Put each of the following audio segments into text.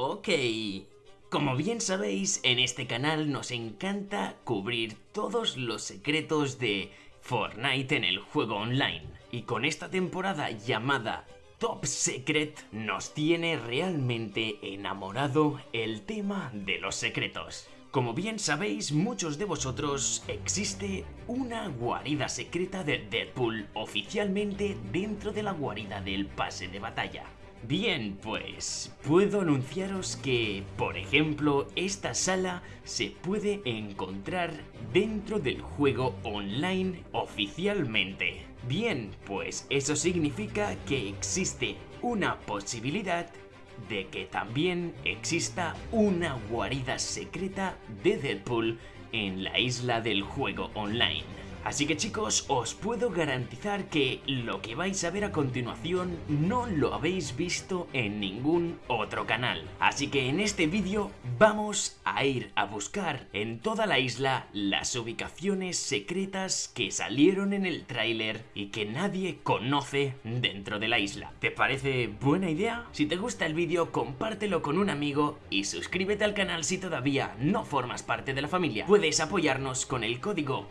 Ok. Como bien sabéis, en este canal nos encanta cubrir todos los secretos de Fortnite en el juego online. Y con esta temporada llamada Top Secret nos tiene realmente enamorado el tema de los secretos. Como bien sabéis muchos de vosotros, existe una guarida secreta de Deadpool oficialmente dentro de la guarida del pase de batalla. Bien, pues puedo anunciaros que, por ejemplo, esta sala se puede encontrar dentro del juego online oficialmente. Bien, pues eso significa que existe una posibilidad de que también exista una guarida secreta de Deadpool en la isla del juego online. Así que chicos, os puedo garantizar que lo que vais a ver a continuación no lo habéis visto en ningún otro canal. Así que en este vídeo vamos a ir a buscar en toda la isla las ubicaciones secretas que salieron en el tráiler y que nadie conoce dentro de la isla. ¿Te parece buena idea? Si te gusta el vídeo, compártelo con un amigo y suscríbete al canal si todavía no formas parte de la familia. Puedes apoyarnos con el código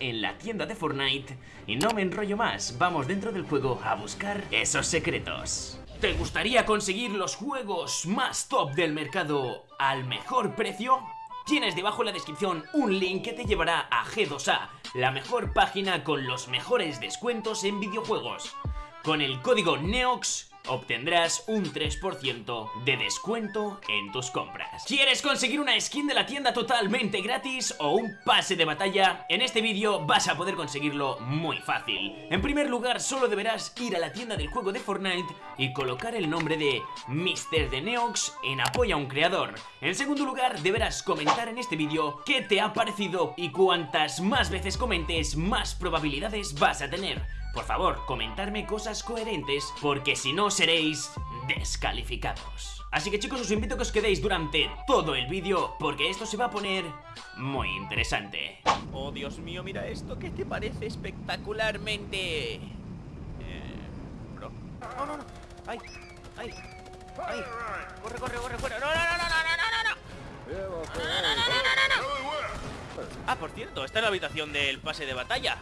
En la tienda de Fortnite y no me enrollo más, vamos dentro del juego a buscar esos secretos. ¿Te gustaría conseguir los juegos más top del mercado al mejor precio? Tienes debajo en la descripción un link que te llevará a G2A, la mejor página con los mejores descuentos en videojuegos. Con el código NEOX obtendrás un 3% de descuento en tus compras. ¿Quieres conseguir una skin de la tienda totalmente gratis o un pase de batalla? En este vídeo vas a poder conseguirlo muy fácil. En primer lugar, solo deberás ir a la tienda del juego de Fortnite y colocar el nombre de Mr. de Neox en apoyo a un creador. En segundo lugar, deberás comentar en este vídeo qué te ha parecido y cuantas más veces comentes, más probabilidades vas a tener. Por favor, comentarme cosas coherentes, porque si no seréis descalificados. Así que chicos, os invito a que os quedéis durante todo el vídeo, porque esto se va a poner muy interesante. Oh, Dios mío, mira esto, ¿qué te parece espectacularmente? Eh... Bro. No, no, no. ¡Ay! ¡Ay! ¡Ay! ¡Corre, corre, corre, fuera! ¡No, no, no, no, no, no, no! no! Ah, por cierto, esta es la habitación del pase de batalla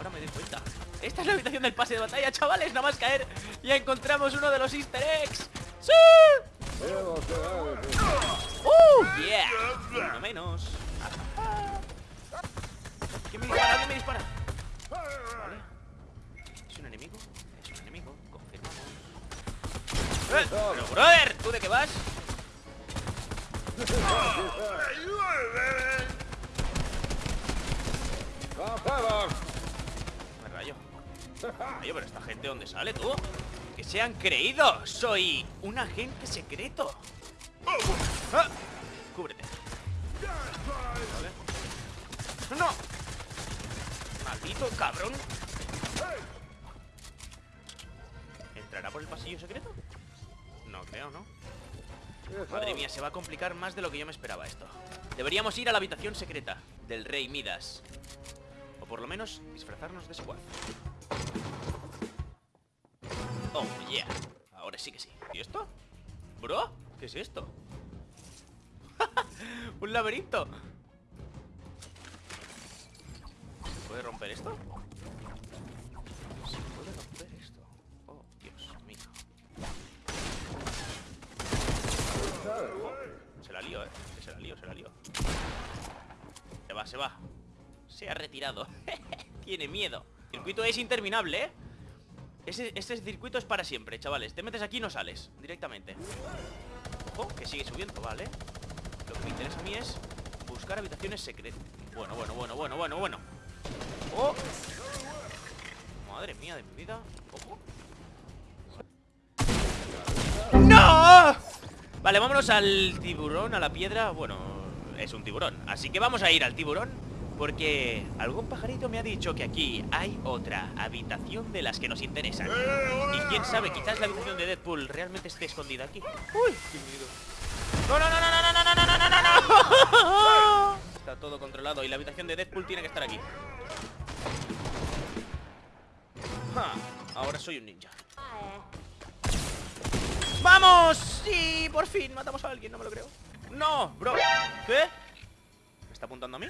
Ahora me doy cuenta esta es la habitación del pase de batalla, chavales Nada más caer Ya encontramos uno de los easter eggs ¡Sí! ¡Uh! ¡Yeah! Uno menos ¿Quién me dispara? ¿Quién me dispara? Vale ¿Es un enemigo? Es un enemigo Confirmamos ¡Eh! Pero brother, ¿tú de qué vas? Oye, pero esta gente, ¿dónde sale tú? ¡Que se han creído! ¡Soy un agente secreto! ¡Ah! ¡Cúbrete! ¡No! ¡Maldito cabrón! ¿Entrará por el pasillo secreto? No creo, ¿no? Madre mía, se va a complicar más de lo que yo me esperaba esto Deberíamos ir a la habitación secreta Del rey Midas O por lo menos disfrazarnos de squad Oh, yeah. Ahora sí que sí. ¿Y esto? ¿Bro? ¿Qué es esto? ¡Un laberinto! ¿Se puede romper esto? ¿Se puede romper esto? Oh, Dios mío. se la lío, eh. Se la lío, se la lío. Se va, se va. Se ha retirado. Tiene miedo. Circuito es interminable, ¿eh? Este circuito es para siempre, chavales. Te metes aquí y no sales, directamente. Ojo, que sigue subiendo, ¿vale? Lo que me interesa a mí es buscar habitaciones secretas. Bueno, bueno, bueno, bueno, bueno, bueno. ¡Oh! Madre mía de mi vida. Ojo ¡No! Vale, vámonos al tiburón, a la piedra. Bueno, es un tiburón. Así que vamos a ir al tiburón porque algún pajarito me ha dicho que aquí hay otra habitación de las que nos interesan. Y quién sabe, quizás la habitación de Deadpool realmente esté escondida aquí. ¡Uy! ¡Qué miedo! ¡No, no, no, no, no, no, no, no, no, no! Está todo controlado y la habitación de Deadpool tiene que estar aquí. Ahora soy un ninja. ¡Vamos! ¡Sí! Por fin matamos a alguien, no me lo creo ¡No! Bro ¿Qué? ¿Me está apuntando a mí?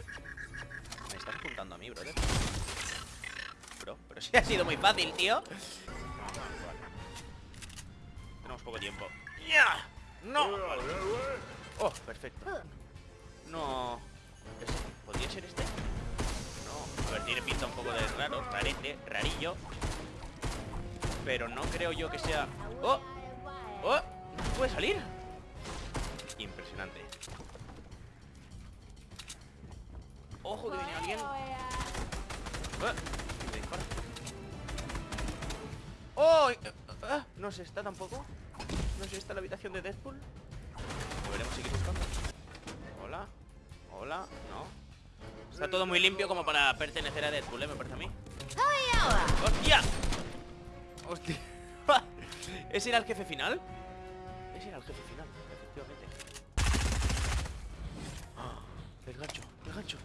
Bro, pero sí ha sido muy fácil, tío Tenemos poco tiempo ¡Ya! ¡No! Oh, perfecto No ¿Podría ser este? No, a ver, tiene pinta un poco de raro, rarete, rarillo Pero no creo yo que sea... ¡Oh! ¡Oh! ¿No puede salir? Impresionante ¡Ojo que viene alguien! ¡Oh! ¡Oh! Ah, no se está tampoco No sé, está la habitación de Deadpool Volveremos a seguir buscando Hola Hola No Está todo muy limpio como para pertenecer a Deadpool, ¿eh? Me parece a mí ¡Hostia! ¡Hostia! ¿Ese era el jefe final? Ese era el jefe final, efectivamente ¡Ah! El gancho, el gancho.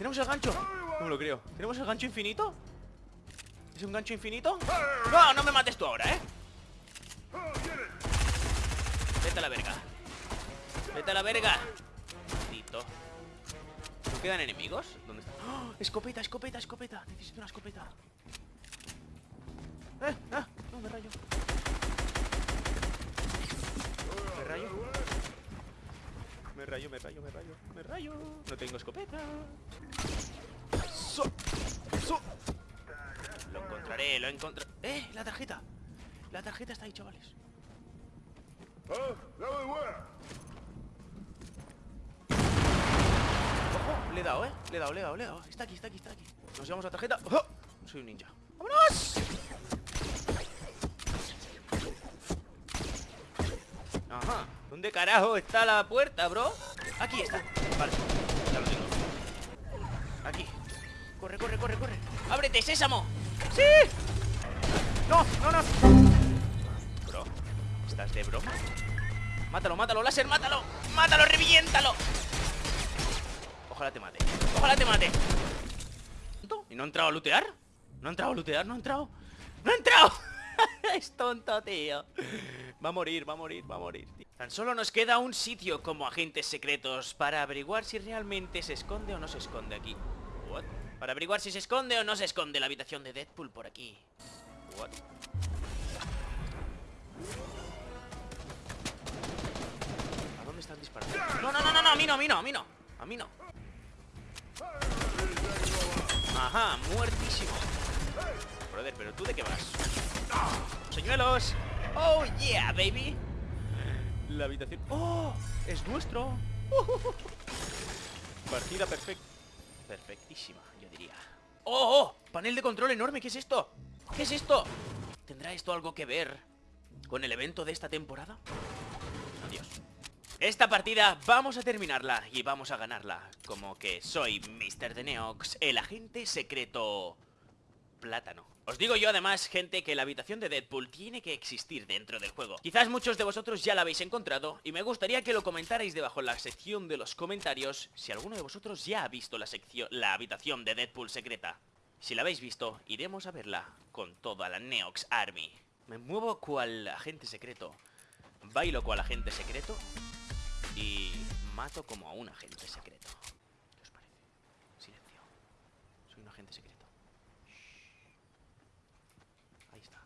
Tenemos el gancho No lo creo ¿Tenemos el gancho infinito? ¿Es un gancho infinito? No, no me mates tú ahora, ¿eh? Vete a la verga Vete a la verga Maldito ¿No quedan enemigos? ¿Dónde está? ¡Oh! Escopeta, escopeta, escopeta Necesito una escopeta ¡Eh! ¡Ah! No, Me rayo Me rayo, me rayo, me rayo Me rayo No tengo escopeta so, so. Lo encontraré, lo encontraré ¡Eh! La tarjeta La tarjeta está ahí, chavales Ojo, le he dado, ¿eh? Le he dado, le he dado, le he dado Está aquí, está aquí, está aquí Nos llevamos la tarjeta ¡Oh! Soy un ninja ¡Vámonos! Ajá ¿Dónde carajo está la puerta, bro? Aquí está Vale, ya lo tengo Aquí Corre, corre, corre, corre ¡Ábrete, sésamo! ¡Sí! ¡No, no, no! Bro, ¿estás de broma? Mátalo, mátalo, láser, mátalo Mátalo, reviéntalo Ojalá te mate, ojalá te mate ¿Y no ha entrado a lootear? ¿No ha entrado a lootear? ¿No ha entrado? ¡No ha entrado! es tonto, tío Va a morir, va a morir, va a morir tío. Tan solo nos queda un sitio como agentes secretos Para averiguar si realmente se esconde o no se esconde aquí? Para averiguar si se esconde o no se esconde la habitación de Deadpool por aquí. What? ¿A dónde están disparando? No, no, no, no, no, a mí no, a mí no, a mí no A mí no. Ajá, muertísimo. Brother, pero tú de qué vas Señuelos. Oh yeah, baby. La habitación. Oh, es nuestro. Partida perfecta Perfectísima, yo diría ¡Oh, oh! Panel de control enorme, ¿qué es esto? ¿Qué es esto? ¿Tendrá esto algo que ver con el evento de esta temporada? Adiós esta partida vamos a terminarla y vamos a ganarla Como que soy Mr. The Neox, el agente secreto plátano. Os digo yo además, gente, que la habitación de Deadpool tiene que existir dentro del juego. Quizás muchos de vosotros ya la habéis encontrado Y me gustaría que lo comentarais debajo en la sección de los comentarios Si alguno de vosotros ya ha visto la, sección, la habitación de Deadpool secreta. Si la habéis visto, iremos a verla con toda la Neox Army. Me muevo cual agente secreto. Bailo cual agente secreto y mato como a un agente secreto. ¿Qué os parece? Silencio. Soy un agente secreto. Shh. Ahí está.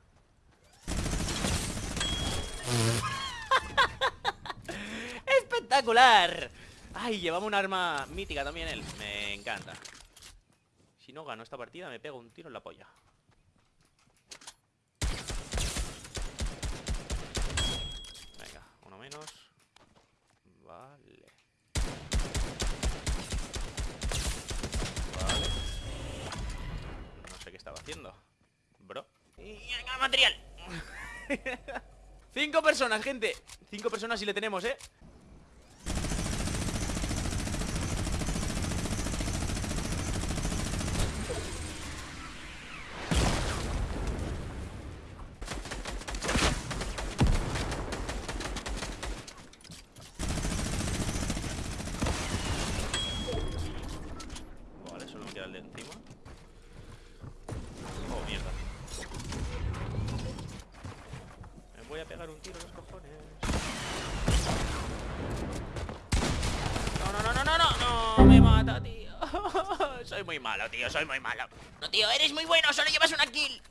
¡Espectacular! ¡Ay! Llevamos un arma mítica también él. Me encanta. Si no gano esta partida me pego un tiro en la polla. Venga, uno menos. Vale. Vale. No sé qué estaba haciendo. Bro. ¡Material! Cinco personas, gente. Cinco personas y le tenemos, ¿eh? Vale, solo me queda el de encima. Oh, mierda. voy a pegar un tiro los cojones. No, no, no, no, no, no, no, me mata, tío. soy muy malo, tío, soy muy malo. No, tío, eres muy bueno, solo llevas una kill.